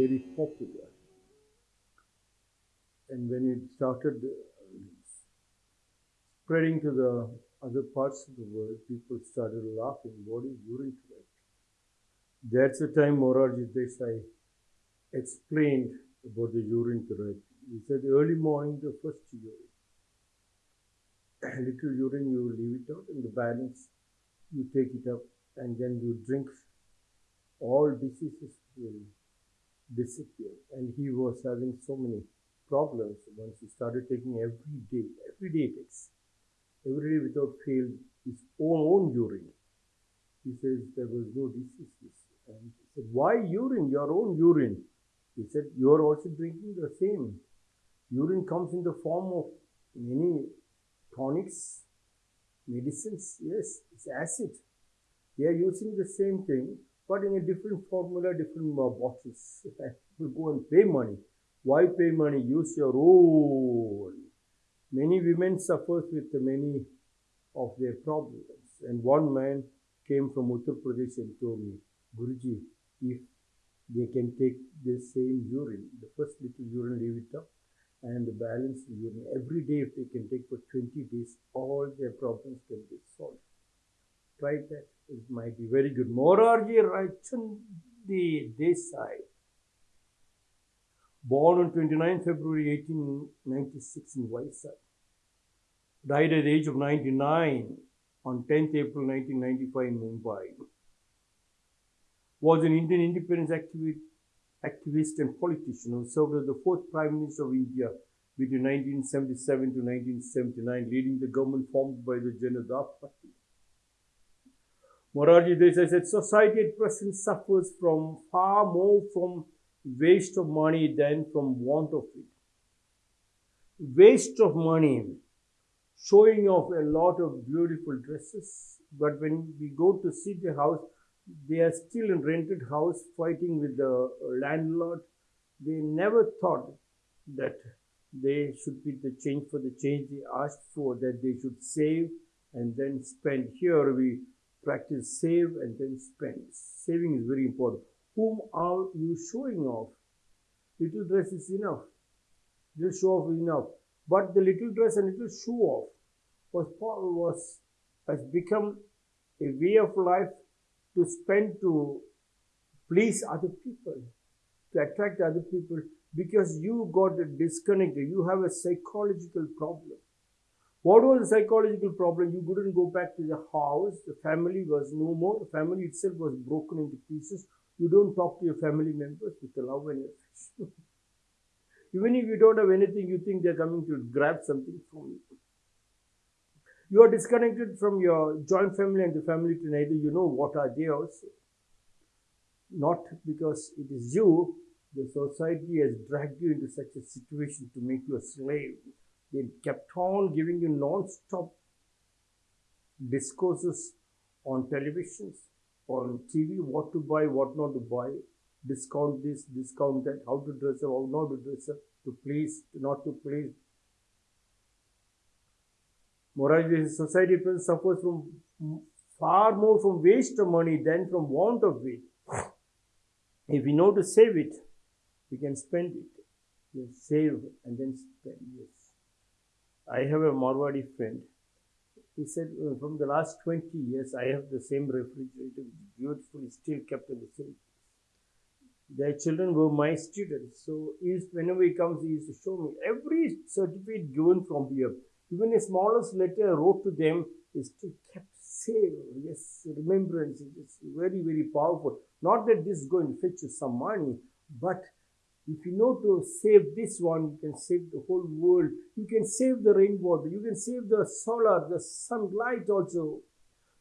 very popular. And when it started uh, spreading to the other parts of the world, people started laughing, what is urethric? That's the time Morarji Desai explained about the urine therapy. He said, early morning, the first urine. A little urine, you leave it out, and the balance, you take it up, and then you drink. All diseases will disappear. And he was having so many problems once he started taking every day. Every day takes. Every day without fail, his own, own urine. He says there was no diseases. And he said, Why urine? Your own urine. He said, You are also drinking the same. Urine comes in the form of many tonics, medicines. Yes, it's acid. They are using the same thing, but in a different formula, different uh, bottles. People go and pay money. Why pay money? Use your own. Many women suffers with many of their problems. And one man came from Uttar Pradesh and told me, Guruji, if they can take the same urine, the first little urine, leave it up, and the balance urine every day, if they can take for 20 days, all their problems can be solved. Try that. It might be very good. Morarji Ranchhodji Desai, born on 29 February 1896 in Vizag, died at the age of 99 on 10th April 1995 in Mumbai. Was an Indian independence activist, activist and politician who served as the fourth Prime Minister of India between 1977 to 1979, leading the government formed by the Janata Party. Morarji Desai said, society at present suffers from far more from waste of money than from want of it. Waste of money, showing off a lot of beautiful dresses, but when we go to see the house, they are still in rented house fighting with the landlord. They never thought that they should be the change for the change they asked for, that they should save and then spend. Here we practice save and then spend. Saving is very important. Whom are you showing off? Little dress is enough. Just show off enough. But the little dress and little show off was, was has become a way of life to spend to please other people, to attract other people, because you got disconnected. You have a psychological problem. What was the psychological problem? You couldn't go back to the house. The family was no more. The family itself was broken into pieces. You don't talk to your family members with a love and affection. Even if you don't have anything, you think they're coming to grab something from you. You are disconnected from your joint family and the family to neither you know what are they also. Not because it is you, the society has dragged you into such a situation to make you a slave. They kept on giving you non-stop discourses on televisions, on TV, what to buy, what not to buy, discount this, discount that, how to dress up, how not to dress up, to please, not to please, Morarji society suffers from far more from waste of money than from want of it. If we know to save it, we can spend it. Yes, save and then spend. Yes. I have a Marwadi friend. He said, uh, from the last 20 years, I have the same refrigerator, beautifully still kept in the same. Their children were my students. So whenever he comes, he used to show me every certificate given from here even a smallest letter I wrote to them is still kept safe. Yes, remembrance is very, very powerful. Not that this is going to fetch you some money, but if you know to save this one, you can save the whole world. You can save the rainwater. You can save the solar, the sunlight also.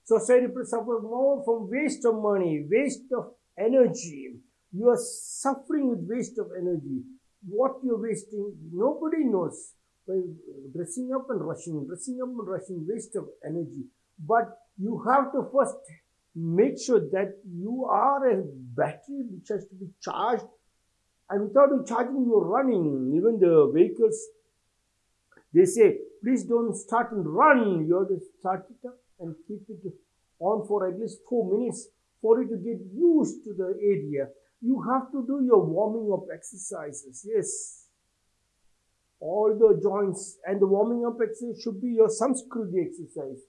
Society suffers more from waste of money, waste of energy. You are suffering with waste of energy. What you're wasting, nobody knows by dressing up and rushing, dressing up and rushing, waste of energy. But you have to first make sure that you are a battery which has to be charged and without charging you're running. Even the vehicles, they say, please don't start and run. You have to start it up and keep it on for at least four minutes for it to get used to the area. You have to do your warming up exercises. Yes, all the joints and the warming up exercise should be your samskruti exercise.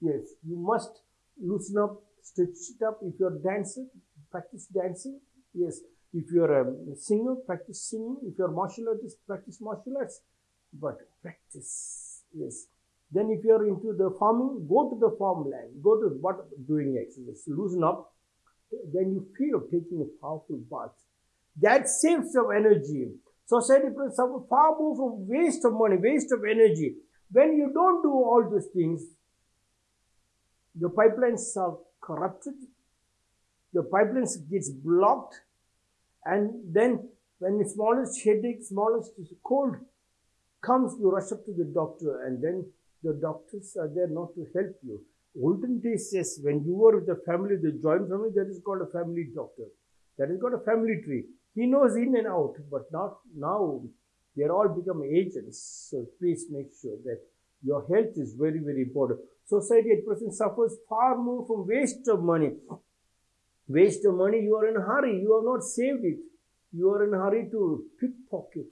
Yes, you must loosen up, stretch it up. If you're dancing, practice dancing. Yes, if you're a singer, practice singing. If you're a martial artist, practice martial arts. But practice, yes. Then if you're into the farming, go to the farmland, go to what doing exercise, loosen up. Then you feel taking a powerful bath. That saves your energy. Society suffer far more from waste of money, waste of energy. When you don't do all these things, the pipelines are corrupted, the pipelines gets blocked, and then when the smallest headache, smallest cold comes, you rush up to the doctor, and then the doctors are there not to help you. Olden days, yes, when you were with the family, the joint family, that is called a family doctor. That is called a family tree. He knows in and out, but not now. They are all become agents. So please make sure that your health is very, very important. Society at present suffers far more from waste of money. Waste the money, you are in a hurry. You have not saved it. You are in a hurry to pickpocket.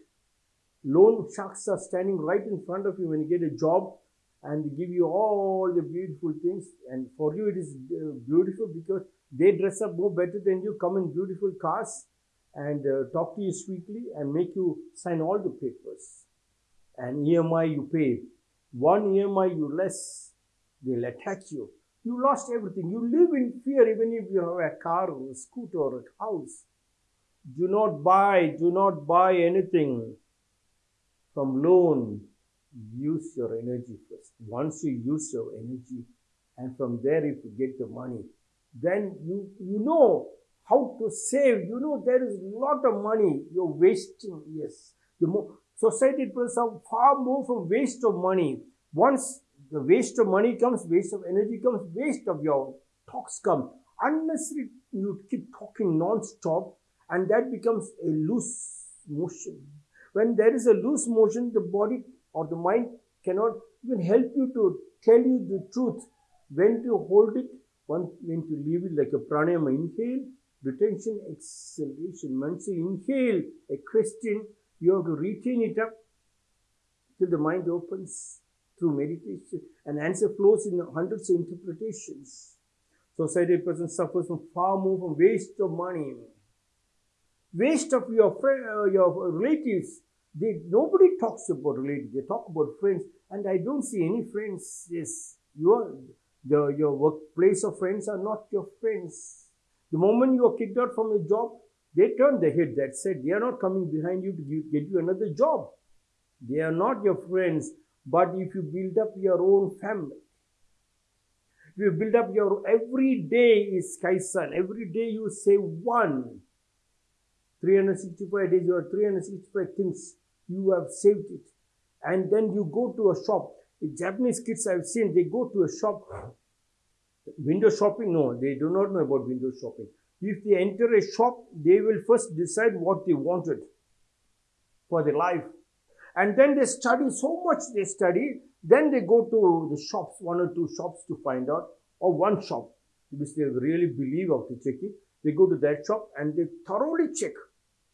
Loan sharks are standing right in front of you when you get a job and give you all the beautiful things. And for you, it is uh, beautiful because they dress up more better than you, come in beautiful cars and uh, talk to you sweetly and make you sign all the papers. And EMI you pay. One EMI you less, they'll attack you. You lost everything. You live in fear even if you have a car or a scooter or a house. Do not buy, do not buy anything from loan. Use your energy first. Once you use your energy, and from there if you get the money, then you you know how to save. You know, there is a lot of money you're wasting. Yes. The more, society people are far more from waste of money. Once the waste of money comes, waste of energy comes, waste of your talks come. Unnecessary, you keep talking non-stop and that becomes a loose motion. When there is a loose motion, the body or the mind cannot even help you to tell you the truth. When to hold it, when to leave it like a pranayama. Inhale, retention, exhalation. Once you inhale a question, you have to retain it up till the mind opens through meditation. and answer flows in hundreds of interpretations. Society person suffers from far more from waste of money, waste of your friend, uh, your relatives. They, nobody talks about relatives. They talk about friends, and I don't see any friends. Yes, your the, your workplace of friends are not your friends. The moment you are kicked out from a job, they turn their head. That said, they are not coming behind you to give, get you another job. They are not your friends. But if you build up your own family, if you build up your every day is Kaizen, Every day you say one. 365 days, have 365 things. You have saved it. And then you go to a shop. The Japanese kids I've seen, they go to a shop Window shopping, no, they do not know about window shopping. If they enter a shop, they will first decide what they wanted for their life. And then they study so much they study, then they go to the shops, one or two shops to find out, or one shop, which they really believe of to check it. They go to that shop and they thoroughly check.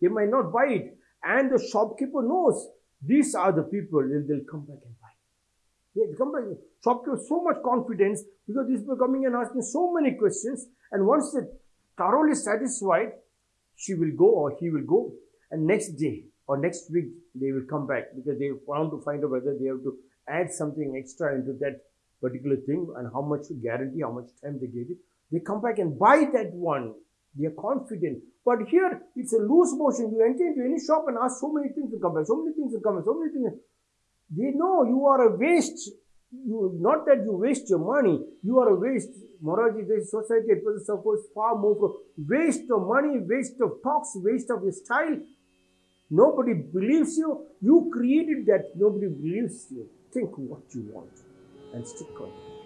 They might not buy it. And the shopkeeper knows these are the people, and they'll come back and buy. They come back, shopkeeper so much confidence because these people coming and asking so many questions. And once they thoroughly satisfied, she will go or he will go. And next day or next week, they will come back because they want to find out whether they have to add something extra into that particular thing and how much guarantee, how much time they give it. They come back and buy that one. They are confident. But here, it's a loose motion. You enter into any shop and ask so many things to come back, so many things to come back, so many things. They know you are a waste. You, not that you waste your money, you are a waste. Morarji, this society at present suffers far more from waste of money, waste of talks, waste of your style. Nobody believes you. You created that. Nobody believes you. Think what you want and stick on it.